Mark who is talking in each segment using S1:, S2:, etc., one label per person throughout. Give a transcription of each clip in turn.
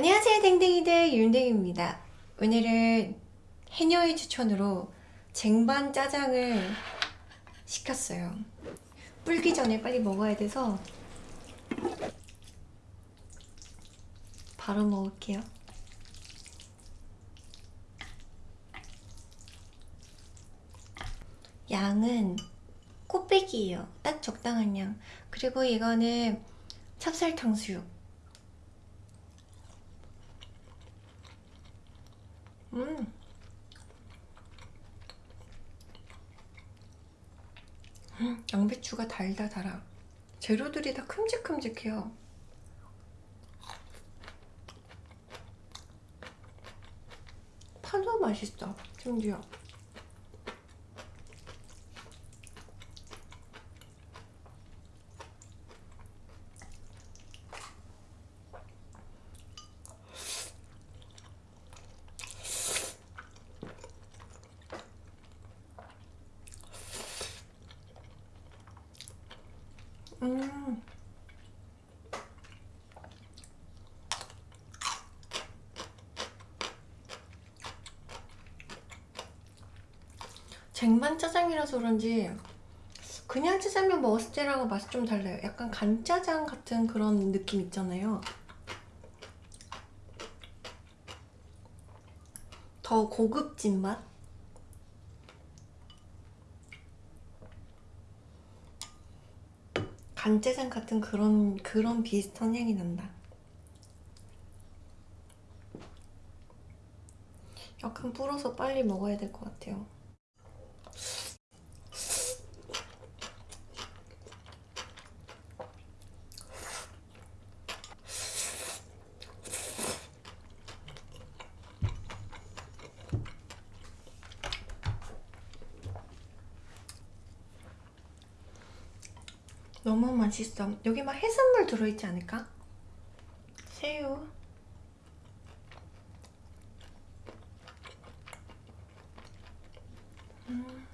S1: 안녕하세요 댕댕이들. 윤댕입니다. 오늘은 해녀의 추천으로 쟁반 짜장을 시켰어요. 불기 전에 빨리 먹어야 돼서 바로 먹을게요. 양은 코빼기예요. 딱 적당한 양. 그리고 이거는 찹쌀 탕수육 음. 음, 양배추가 달다 달아. 재료들이 다 큼직큼직해요. 파도 맛있어 심지어 음. 쟁반 짜장이라서 그런지 그냥 짜장면 먹었을 때랑은 맛이 좀 달라요. 약간 간짜장 같은 그런 느낌 있잖아요. 더 고급진 맛? 간짜장 같은 그런 그런 비슷한 향이 난다. 약간 불어서 빨리 먹어야 될 것 같아요 너무 맛있어 여기 막 해산물 들어있지 않을까? 새우 음.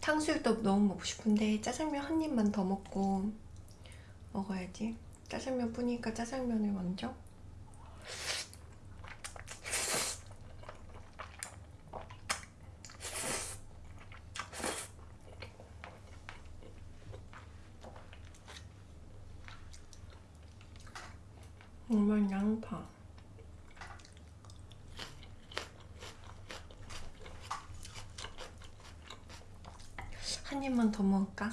S1: 탕수육도 너무 먹고 싶은데 짜장면 한 입만 더 먹고 먹어야지 짜장면 뿐이니까 짜장면을 먼저 정말 양파 한 입만 더 먹을까?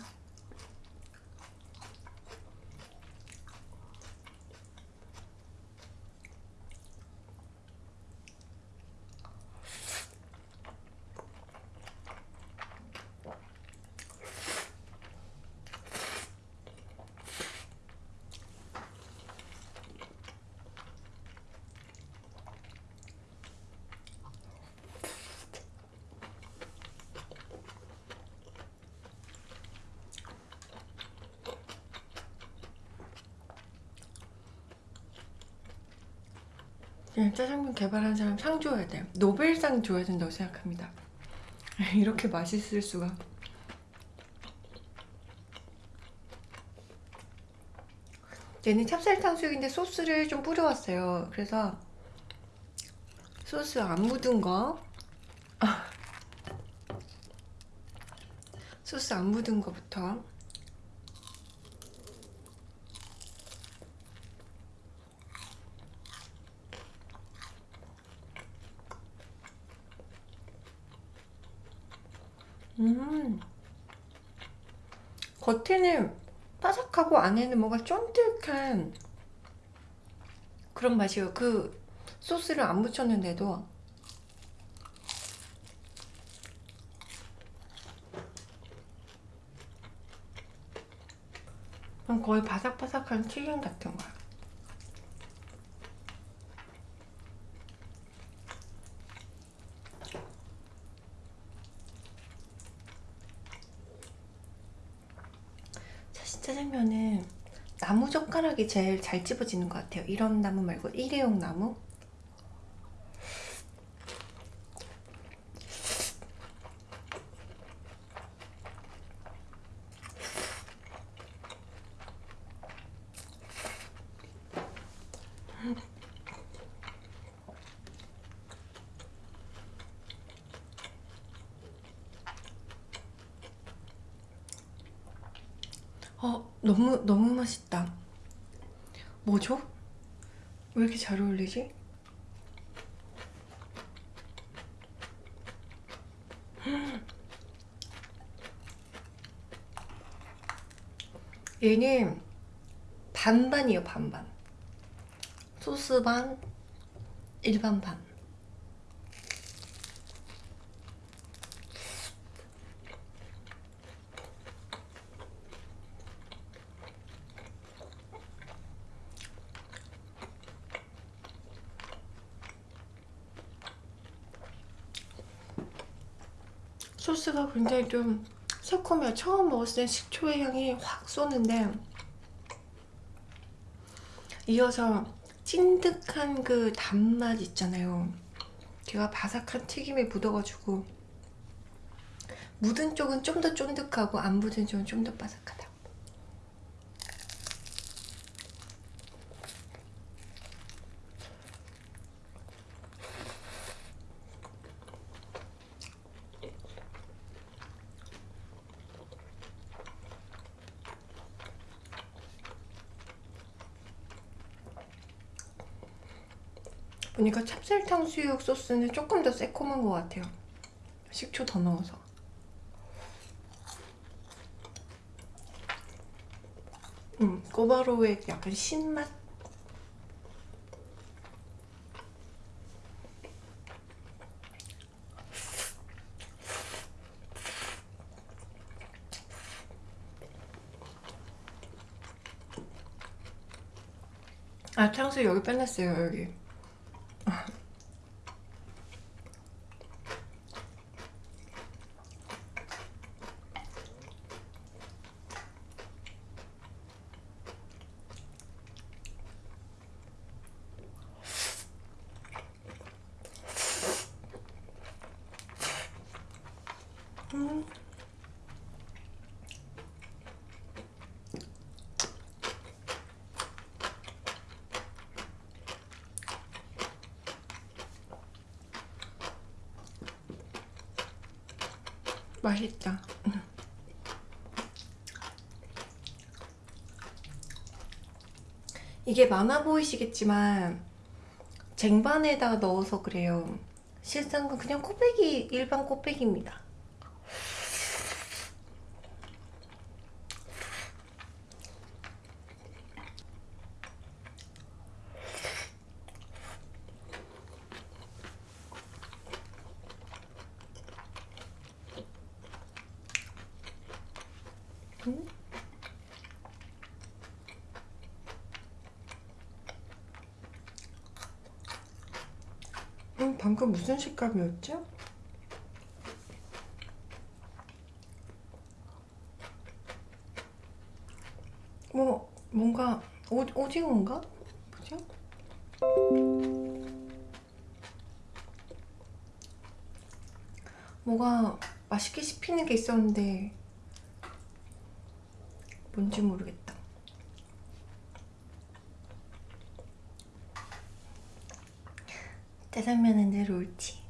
S1: 네, 짜장면 개발한 사람 상 줘야 돼요. 노벨상 줘야 된다고 생각합니다. 이렇게 맛있을 수가. 얘는 찹쌀 탕수육인데 소스를 좀 뿌려왔어요. 그래서 소스 안 묻은 거. 소스 안 묻은 거부터 음. 겉에는 바삭하고 안에는 뭔가 쫀득한 그런 맛이에요. 그 소스를 안 묻혔는데도. 거의 바삭바삭한 튀김 같은 거야 짜장면은 나무 젓가락이 제일 잘 집어지는 것 같아요. 이런 나무 말고 일회용 나무 너무 맛있다. 뭐죠? 왜 이렇게 잘 어울리지? 얘는 반반이에요 반반 소스 반 일반 반 소스가 굉장히 좀 새콤해요. 처음 먹었을 땐 식초의 향이 확 쏘는데 이어서 찐득한 그 단맛 있잖아요. 제가 바삭한 튀김에 묻어가지고 묻은 쪽은 좀 더 쫀득하고 안 묻은 쪽은 좀 더 바삭하다. 보니까 찹쌀탕 수육 소스는 조금 더 새콤한 것 같아요. 식초 더 넣어서. 음, 꼬바로우의 약간 신맛? 아, 탕수육 여기 빼놨어요, 여기. 맛있다. 이게 많아 보이시겠지만 쟁반에다가 넣어서 그래요. 실상은 그냥 꼬배기 일반 꼬배기입니다. 방금 무슨 식감이었죠? 뭐 뭔가 오, 오징어인가? 뭐죠? 뭐가 맛있게 씹히는 게 있었는데 뭔지 모르겠다. 짜장면은 늘 옳지.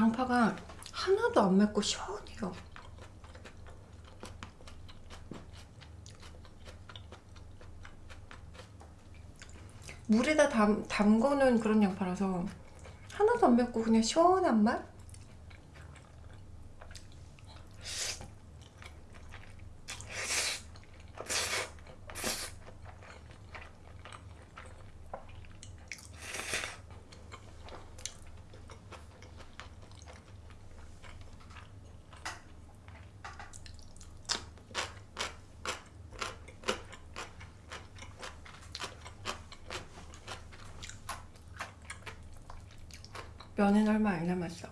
S1: 양파가 하나도 안 맵고 시원해요. 물에다 담, 담궈놓은 그런 양파라서 하나도 안 맵고 그냥 시원한 맛? 면은 얼마 안 남았어.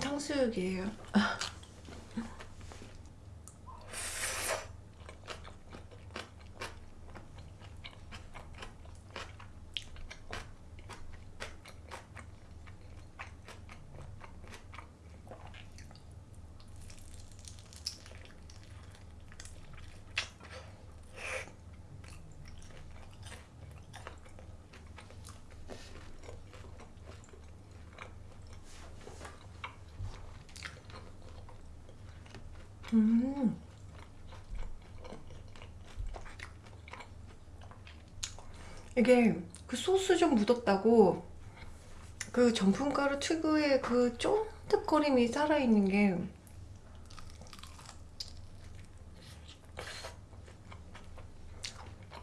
S1: 탕수육이에요. 음. 이게 그 소스 좀 묻었다고 그 전분가루 특유의 그 쫀득거림이 살아있는 게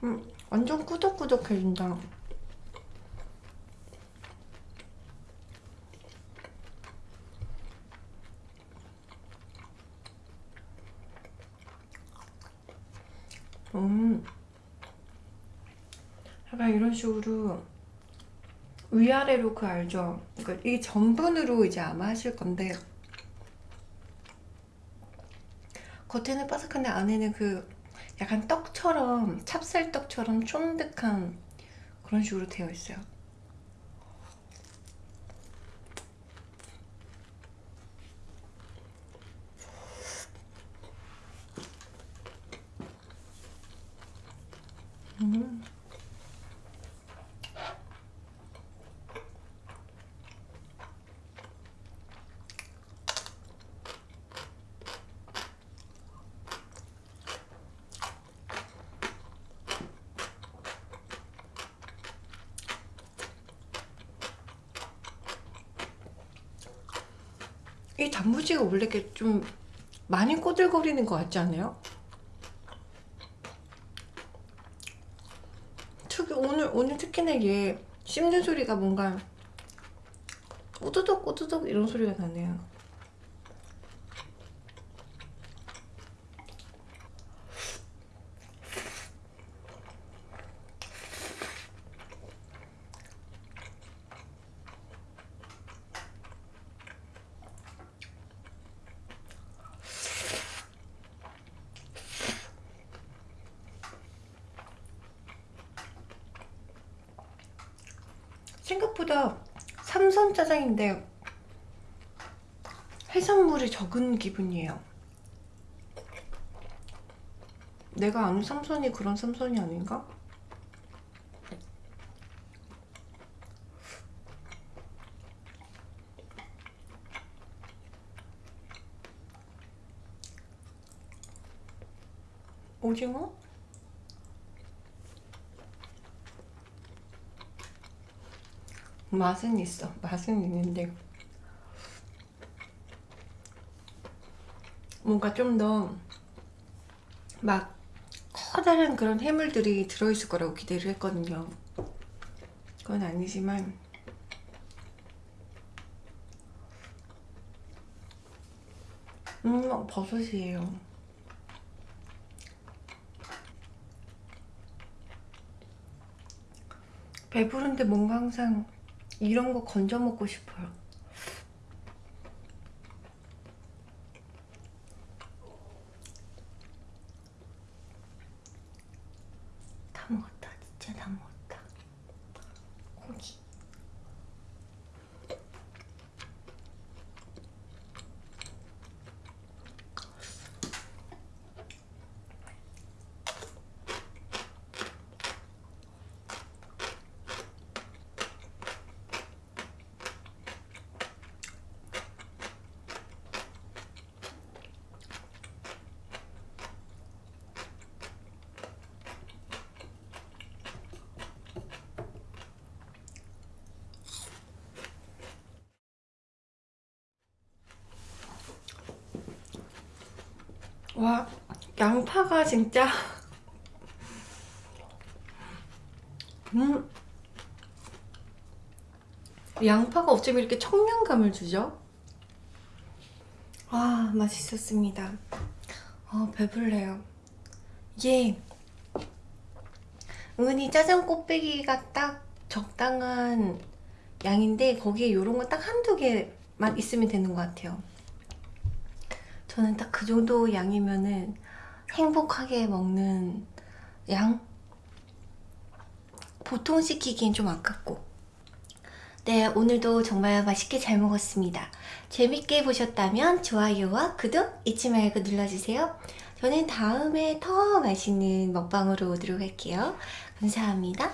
S1: 음, 완전 꾸덕꾸덕해진다. 음. 약간 이런 식으로 위아래로 그 알죠? 그러니까 이게 전분으로 이제 아마 하실 건데 겉에는 바삭한데 안에는 그 약간 떡처럼 찹쌀떡처럼 쫀득한 그런 식으로 되어 있어요. 음. 이 단무지가 원래 이렇게 좀 많이 꼬들거리는 것 같지 않아요? 특히 오늘 오늘 특히나 얘 씹는 소리가 뭔가 꼬드덕 꼬드덕 이런 소리가 나네요. 생각보다 삼선 짜장인데 해산물이 적은 기분이에요. 내가 아는 삼선이 그런 삼선이 아닌가? 오징어? 맛은 있어. 맛은 있는데 뭔가 좀 더 막 커다란 그런 해물들이 들어있을 거라고 기대를 했거든요. 그건 아니지만 음 버섯이에요. 배부른데 뭔가 항상 이런 거 건져 먹고 싶어요. 와 양파가 진짜. 음. 양파가 어쩜 이렇게 청량감을 주죠? 아 맛있었습니다. 아 배불러요. 이게 은근히 짜장 꽃배기가 딱 적당한 양인데 거기에 이런 거 딱 한두 개만 있으면 되는 것 같아요 저는 딱 그 정도 양이면은 행복하게 먹는 양? 보통 시키기엔 좀 아깝고. 네 오늘도 정말 맛있게 잘 먹었습니다. 재밌게 보셨다면 좋아요와 구독 잊지 말고 눌러주세요. 저는 다음에 더 맛있는 먹방으로 오도록 할게요. 감사합니다